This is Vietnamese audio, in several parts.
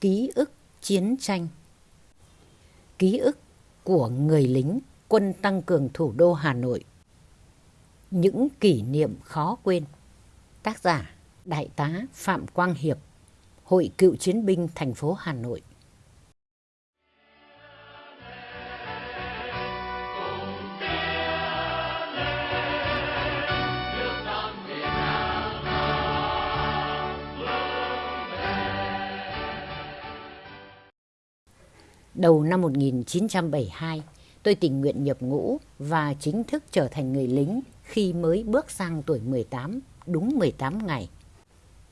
Ký ức chiến tranh. Ký ức của người lính quân tăng cường thủ đô Hà Nội. Những kỷ niệm khó quên. Tác giả Đại tá Phạm Quang Hiệp, Hội cựu chiến binh thành phố Hà Nội. Đầu năm 1972, tôi tình nguyện nhập ngũ và chính thức trở thành người lính khi mới bước sang tuổi 18, đúng 18 ngày.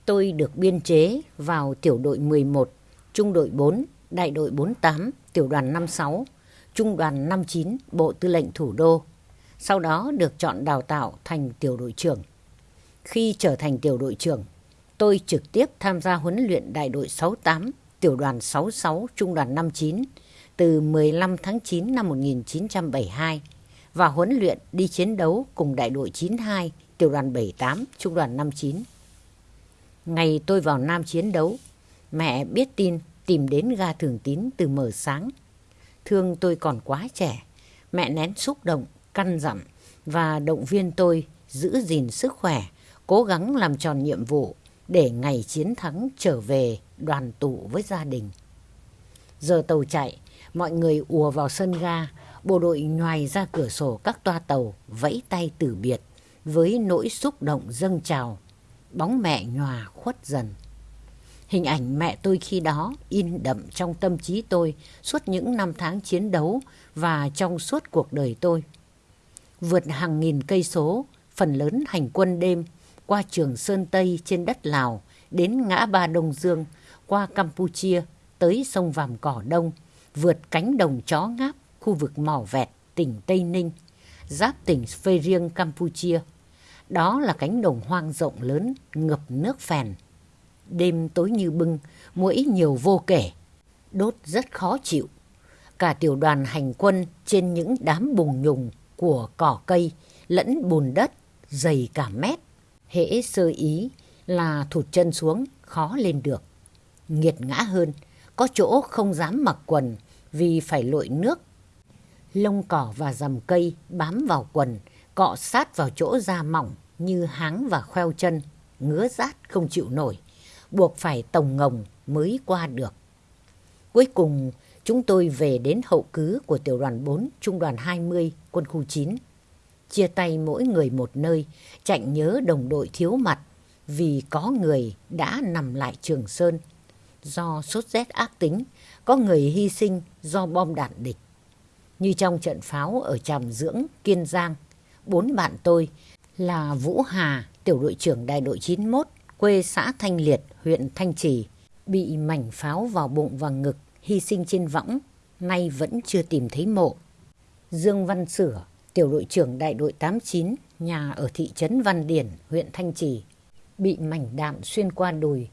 Tôi được biên chế vào tiểu đội 11, trung đội 4, đại đội 48, tiểu đoàn 56, trung đoàn 59, bộ tư lệnh thủ đô. Sau đó được chọn đào tạo thành tiểu đội trưởng. Khi trở thành tiểu đội trưởng, tôi trực tiếp tham gia huấn luyện đại đội 68 tiểu đoàn 66 trung đoàn 59 từ 15 tháng 9 năm 1972 và huấn luyện đi chiến đấu cùng đại đội 92 tiểu đoàn 78 trung đoàn 59. Ngày tôi vào Nam chiến đấu, mẹ biết tin tìm đến ga thường tín từ mờ sáng. Thương tôi còn quá trẻ, mẹ nén xúc động, căn dặn và động viên tôi giữ gìn sức khỏe, cố gắng làm tròn nhiệm vụ để ngày chiến thắng trở về đoàn tụ với gia đình. Giờ tàu chạy, mọi người ùa vào sân ga, bộ đội nhoài ra cửa sổ các toa tàu, vẫy tay từ biệt, với nỗi xúc động dâng trào. Bóng mẹ nhòa khuất dần. Hình ảnh mẹ tôi khi đó in đậm trong tâm trí tôi suốt những năm tháng chiến đấu và trong suốt cuộc đời tôi. Vượt hàng nghìn cây số, phần lớn hành quân đêm, qua trường Sơn Tây trên đất Lào, đến ngã ba Đông Dương, qua Campuchia, tới sông Vàm Cỏ Đông, vượt cánh đồng chó ngáp, khu vực Mỏ Vẹt, tỉnh Tây Ninh, giáp tỉnh Phê Riêng, Campuchia. Đó là cánh đồng hoang rộng lớn, ngập nước phèn. Đêm tối như bưng, mũi nhiều vô kể, đốt rất khó chịu. Cả tiểu đoàn hành quân trên những đám bùng nhùng của cỏ cây lẫn bùn đất dày cả mét. Hễ sơ ý là thụt chân xuống khó lên được. Nghiệt ngã hơn, có chỗ không dám mặc quần vì phải lội nước. Lông cỏ và rầm cây bám vào quần, cọ sát vào chỗ da mỏng như háng và khoeo chân, ngứa rát không chịu nổi, buộc phải tồng ngồng mới qua được. Cuối cùng, chúng tôi về đến hậu cứ của tiểu đoàn 4, trung đoàn 20, quân khu 9. Chia tay mỗi người một nơi, chạy nhớ đồng đội thiếu mặt vì có người đã nằm lại Trường Sơn. Do sốt rét ác tính, có người hy sinh do bom đạn địch. Như trong trận pháo ở Tràm Dưỡng, Kiên Giang, bốn bạn tôi là Vũ Hà, tiểu đội trưởng đại đội 91, quê xã Thanh Liệt, huyện Thanh Trì, bị mảnh pháo vào bụng và ngực, hy sinh trên võng, nay vẫn chưa tìm thấy mộ. Dương Văn Sửa, tiểu đội trưởng đại đội 89, nhà ở thị trấn Văn Điển, huyện Thanh Trì, bị mảnh đạn xuyên qua đùi.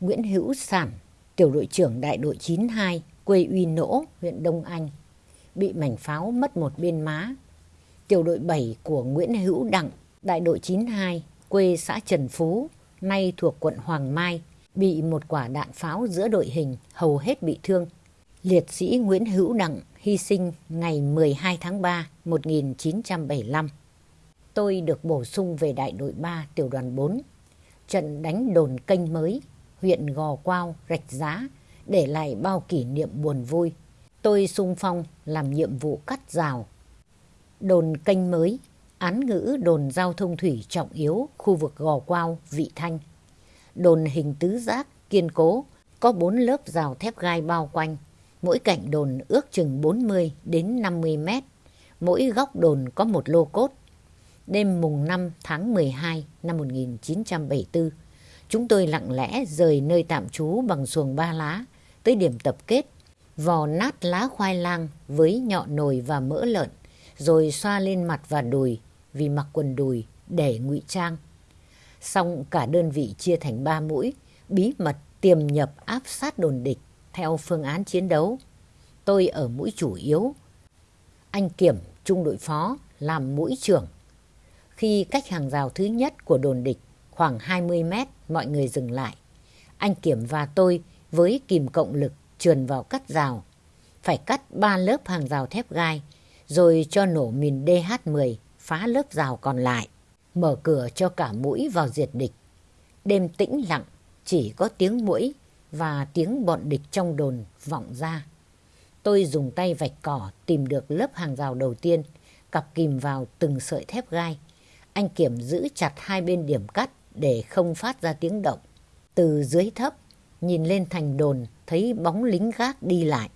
Nguyễn Hữu Sản, tiểu đội trưởng đại đội 92, quê Uy Nỗ, huyện Đông Anh, bị mảnh pháo mất một bên má. Tiểu đội 7 của Nguyễn Hữu Đặng, đại đội 92, quê xã Trần Phú, nay thuộc quận Hoàng Mai, bị một quả đạn pháo giữa đội hình, hầu hết bị thương. Liệt sĩ Nguyễn Hữu Đặng hy sinh ngày 12 tháng 3, 1975. Tôi được bổ sung về đại đội 3, tiểu đoàn 4. Trận đánh đồn kênh mới huyện Gò Quao, Rạch Giá để lại bao kỷ niệm buồn vui. Tôi sung phong làm nhiệm vụ cắt rào. Đồn kênh mới, án ngữ đồn giao thông thủy trọng yếu khu vực Gò Quao, Vị Thanh. Đồn hình tứ giác, kiên cố, có bốn lớp rào thép gai bao quanh. Mỗi cạnh đồn ước chừng 40 đến 50 mét. Mỗi góc đồn có một lô cốt. Đêm mùng 5 tháng 12 năm 1974, Chúng tôi lặng lẽ rời nơi tạm trú bằng xuồng ba lá tới điểm tập kết, vò nát lá khoai lang với nhọ nồi và mỡ lợn, rồi xoa lên mặt và đùi vì mặc quần đùi để ngụy trang. Xong cả đơn vị chia thành ba mũi, bí mật tiềm nhập áp sát đồn địch theo phương án chiến đấu. Tôi ở mũi chủ yếu. Anh Kiểm, trung đội phó, làm mũi trưởng. Khi cách hàng rào thứ nhất của đồn địch khoảng 20 mét, mọi người dừng lại. Anh Kiểm và tôi với kìm cộng lực trườn vào cắt rào. Phải cắt ba lớp hàng rào thép gai, rồi cho nổ mìn DH-10 phá lớp rào còn lại, mở cửa cho cả mũi vào diệt địch. Đêm tĩnh lặng, chỉ có tiếng mũi và tiếng bọn địch trong đồn vọng ra. Tôi dùng tay vạch cỏ tìm được lớp hàng rào đầu tiên, cặp kìm vào từng sợi thép gai. Anh Kiểm giữ chặt hai bên điểm cắt để không phát ra tiếng động. Từ dưới thấp, nhìn lên thành đồn thấy bóng lính gác đi lại.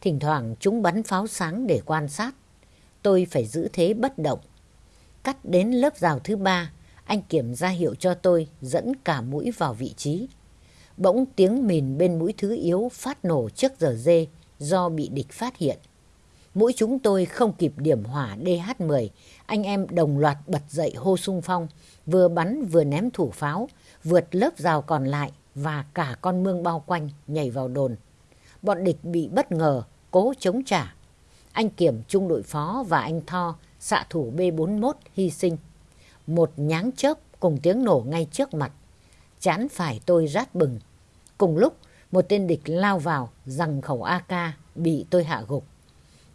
Thỉnh thoảng chúng bắn pháo sáng để quan sát. Tôi phải giữ thế bất động. Cắt đến lớp rào thứ ba, anh Kiểm ra hiệu cho tôi dẫn cả mũi vào vị trí. Bỗng tiếng mìn bên mũi thứ yếu phát nổ trước giờ dê do bị địch phát hiện. Mũi chúng tôi không kịp điểm hỏa DH-10, anh em đồng loạt bật dậy hô sung phong, vừa bắn vừa ném thủ pháo, vượt lớp rào còn lại và cả con mương bao quanh nhảy vào đồn. Bọn địch bị bất ngờ, cố chống trả. Anh Kiểm trung đội phó và anh Tho, xạ thủ B41 hy sinh. Một nháng chớp cùng tiếng nổ ngay trước mặt. Chán phải tôi rát bừng. Cùng lúc, một tên địch lao vào, rằng khẩu AK bị tôi hạ gục.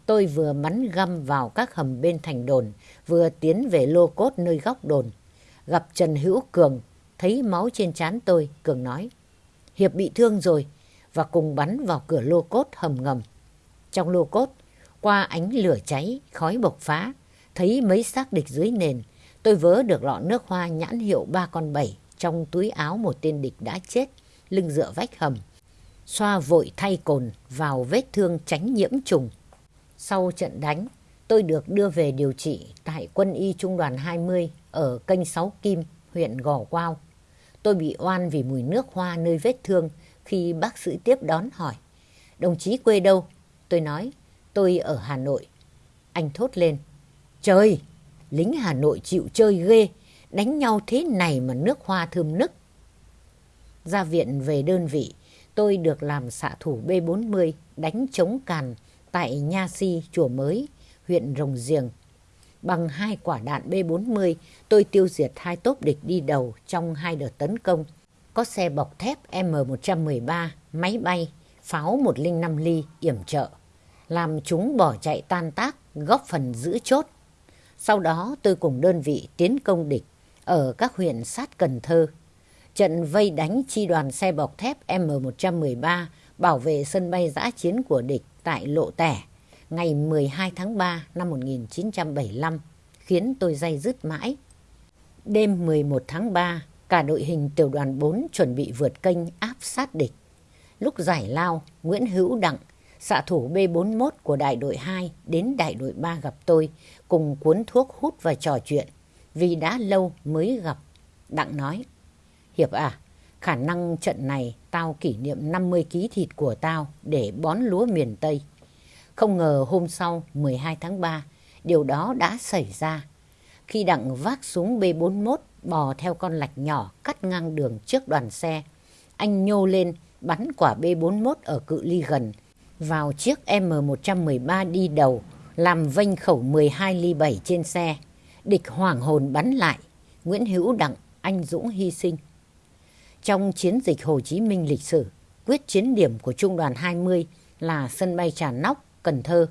Tôi vừa bắn găm vào các hầm bên thành đồn, vừa tiến về lô cốt nơi góc đồn. Gặp Trần Hữu Cường, thấy máu trên trán tôi, Cường nói. Hiệp bị thương rồi, và cùng bắn vào cửa lô cốt hầm ngầm. Trong lô cốt, qua ánh lửa cháy, khói bộc phá, thấy mấy xác địch dưới nền, tôi vớ được lọ nước hoa nhãn hiệu ba con bảy trong túi áo một tên địch đã chết, lưng dựa vách hầm. Xoa vội thay cồn vào vết thương tránh nhiễm trùng. Sau trận đánh, tôi được đưa về điều trị tại quân y trung đoàn 20 ở kênh 6 Kim, huyện Gò Quao. Tôi bị oan vì mùi nước hoa nơi vết thương khi bác sĩ tiếp đón hỏi. Đồng chí quê đâu? Tôi nói, tôi ở Hà Nội. Anh thốt lên, trời, lính Hà Nội chịu chơi ghê, đánh nhau thế này mà nước hoa thơm nức. Ra viện về đơn vị, tôi được làm xạ thủ B40 đánh chống càn tại Nha Si, Chùa Mới, huyện Rồng Giềng. Bằng hai quả đạn B40, tôi tiêu diệt hai tốp địch đi đầu trong hai đợt tấn công. Có xe bọc thép M113, máy bay, pháo 105 ly, yểm trợ. Làm chúng bỏ chạy tan tác, góp phần giữ chốt. Sau đó tôi cùng đơn vị tiến công địch ở các huyện sát Cần Thơ. Trận vây đánh chi đoàn xe bọc thép M113 bảo vệ sân bay giã chiến của địch tại Lộ Tẻ ngày 12 tháng 3 năm 1975 khiến tôi day dứt mãi. Đêm 11 tháng 3, cả đội hình tiểu đoàn 4 chuẩn bị vượt kênh áp sát địch. Lúc giải lao, Nguyễn Hữu Đặng, xạ thủ B41 của đại đội 2 đến đại đội 3 gặp tôi cùng cuốn thuốc hút và trò chuyện vì đã lâu mới gặp. Đặng nói, Hiệp à, khả năng trận này tao kỷ niệm 50 ký thịt của tao để bón lúa miền Tây. Không ngờ hôm sau 12 tháng 3, điều đó đã xảy ra. Khi Đặng vác súng B41 bò theo con lạch nhỏ cắt ngang đường trước đoàn xe, anh nhô lên bắn quả B41 ở cự ly gần vào chiếc M113 đi đầu làm vênh khẩu 12 ly 7 trên xe. Địch hoảng hồn bắn lại. Nguyễn Hữu Đặng, anh Dũng hy sinh. Trong chiến dịch Hồ Chí Minh lịch sử, quyết chiến điểm của Trung đoàn 20 là sân bay Trà Nóc, Cần Thơ,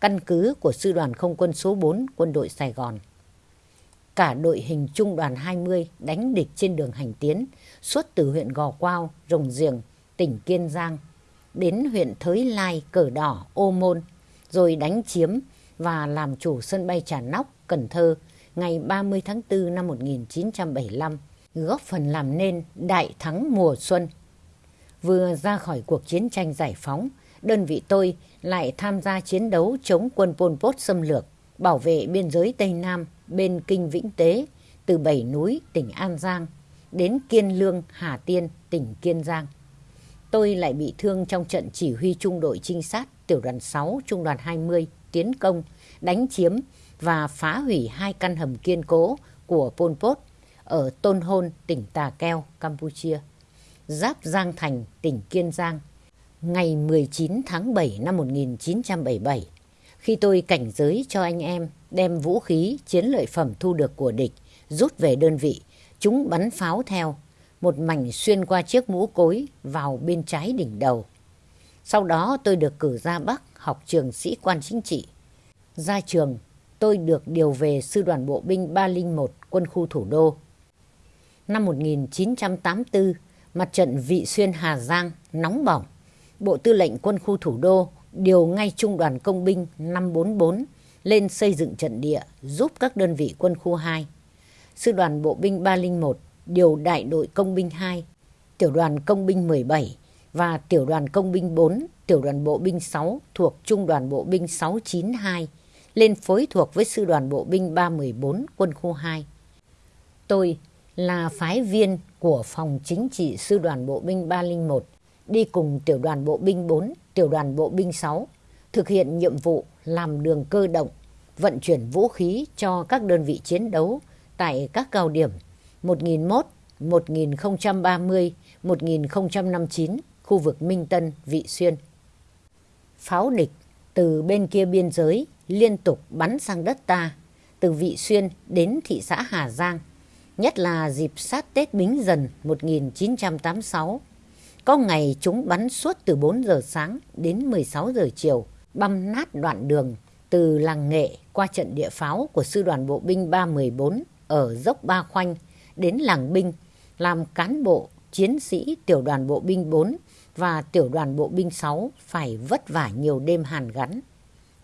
căn cứ của Sư đoàn Không quân số 4 quân đội Sài Gòn. Cả đội hình Trung đoàn 20 đánh địch trên đường hành tiến suốt từ huyện Gò Quao, Rồng Giềng, tỉnh Kiên Giang đến huyện Thới Lai, Cờ Đỏ, Ô Môn, rồi đánh chiếm và làm chủ sân bay Trà Nóc, Cần Thơ ngày 30 tháng 4 năm 1975, góp phần làm nên đại thắng mùa xuân. Vừa ra khỏi cuộc chiến tranh giải phóng, đơn vị tôi lại tham gia chiến đấu chống quân Pol Pot xâm lược, bảo vệ biên giới Tây Nam bên Kinh Vĩnh Tế, từ Bảy Núi, tỉnh An Giang, đến Kiên Lương, Hà Tiên, tỉnh Kiên Giang. Tôi lại bị thương trong trận chỉ huy trung đội trinh sát tiểu đoàn 6, trung đoàn 20 tiến công, đánh chiếm và phá hủy hai căn hầm kiên cố của Pol Pot ở Tôn Hôn, tỉnh Tà Keo, Campuchia. Giáp Giang Thành, tỉnh Kiên Giang, ngày 19 tháng 7 năm 1977, khi tôi cảnh giới cho anh em đem vũ khí chiến lợi phẩm thu được của địch rút về đơn vị, chúng bắn pháo theo. một mảnh xuyên qua chiếc mũ cối vào bên trái đỉnh đầu. Sau đó tôi được cử ra Bắc học trường sĩ quan chính trị. Ra trường, tôi được điều về Sư đoàn Bộ binh 301 quân khu thủ đô. Năm 1984, mặt trận Vị Xuyên Hà Giang nóng bỏng. Bộ Tư lệnh Quân khu Thủ đô điều ngay Trung đoàn Công binh 544 lên xây dựng trận địa giúp các đơn vị quân khu 2. Sư đoàn Bộ binh 301 điều đại đội Công binh 2, tiểu đoàn Công binh 17 và tiểu đoàn Công binh 4, tiểu đoàn Bộ binh 6 thuộc Trung đoàn Bộ binh 692 lên phối thuộc với Sư đoàn Bộ binh 314 quân khu 2. Tôi là phái viên của phòng chính trị Sư đoàn Bộ binh 301 đi cùng tiểu đoàn Bộ binh 4, tiểu đoàn Bộ binh 6 thực hiện nhiệm vụ làm đường cơ động, vận chuyển vũ khí cho các đơn vị chiến đấu tại các cao điểm 1001, 1030, 1059, khu vực Minh Tân, Vị Xuyên. Pháo địch từ bên kia biên giới liên tục bắn sang đất ta, từ Vị Xuyên đến thị xã Hà Giang, nhất là dịp sát Tết Bính Dần 1986. Có ngày chúng bắn suốt từ 4 giờ sáng đến 16 giờ chiều, băm nát đoạn đường từ làng Nghệ qua trận địa pháo của Sư đoàn Bộ binh 314 ở dốc Ba Khoanh đến làng binh làm cán bộ, chiến sĩ tiểu đoàn bộ binh 4 và tiểu đoàn bộ binh 6 phải vất vả nhiều đêm hàn gắn.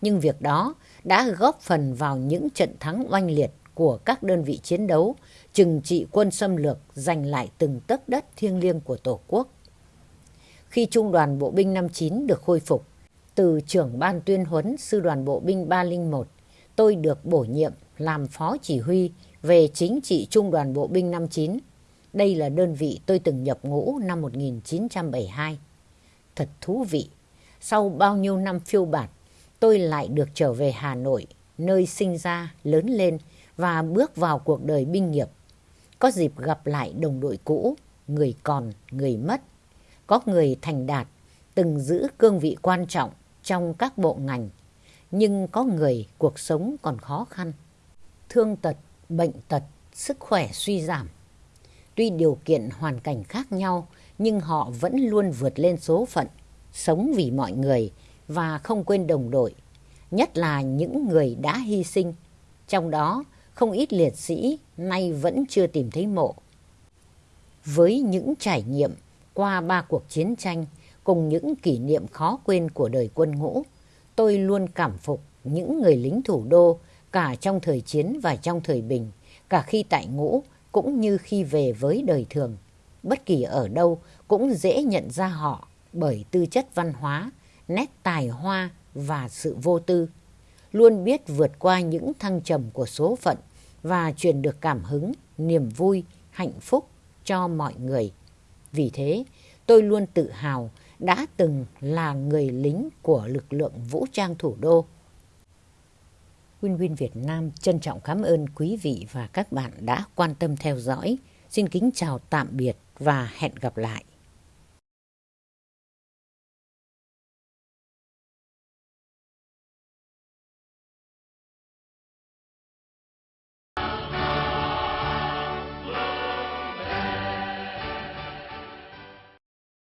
Nhưng việc đó đã góp phần vào những trận thắng oanh liệt của các đơn vị chiến đấu, trừng trị quân xâm lược giành lại từng tấc đất thiêng liêng của Tổ quốc. Khi Trung đoàn Bộ binh 59 được khôi phục, từ trưởng ban tuyên huấn Sư đoàn Bộ binh 301, tôi được bổ nhiệm làm phó chỉ huy về chính trị Trung đoàn Bộ binh 59. Đây là đơn vị tôi từng nhập ngũ năm 1972. Thật thú vị, sau bao nhiêu năm phiêu bạt, tôi lại được trở về Hà Nội, nơi sinh ra, lớn lên và bước vào cuộc đời binh nghiệp. Có dịp gặp lại đồng đội cũ, người còn, người mất. Có người thành đạt, từng giữ cương vị quan trọng trong các bộ ngành. Nhưng có người cuộc sống còn khó khăn. Thương tật bệnh tật, sức khỏe suy giảm. Tuy điều kiện hoàn cảnh khác nhau, nhưng họ vẫn luôn vượt lên số phận, sống vì mọi người và không quên đồng đội, nhất là những người đã hy sinh. Trong đó, không ít liệt sĩ nay vẫn chưa tìm thấy mộ. Với những trải nghiệm qua ba cuộc chiến tranh cùng những kỷ niệm khó quên của đời quân ngũ, tôi luôn cảm phục những người lính thủ đô cả trong thời chiến và trong thời bình, cả khi tại ngũ cũng như khi về với đời thường. Bất kỳ ở đâu cũng dễ nhận ra họ bởi tư chất văn hóa, nét tài hoa và sự vô tư. Luôn biết vượt qua những thăng trầm của số phận và truyền được cảm hứng, niềm vui, hạnh phúc cho mọi người. Vì thế, tôi luôn tự hào đã từng là người lính của lực lượng vũ trang thủ đô. WinWin Việt Nam trân trọng cảm ơn quý vị và các bạn đã quan tâm theo dõi. Xin kính chào tạm biệt và hẹn gặp lại.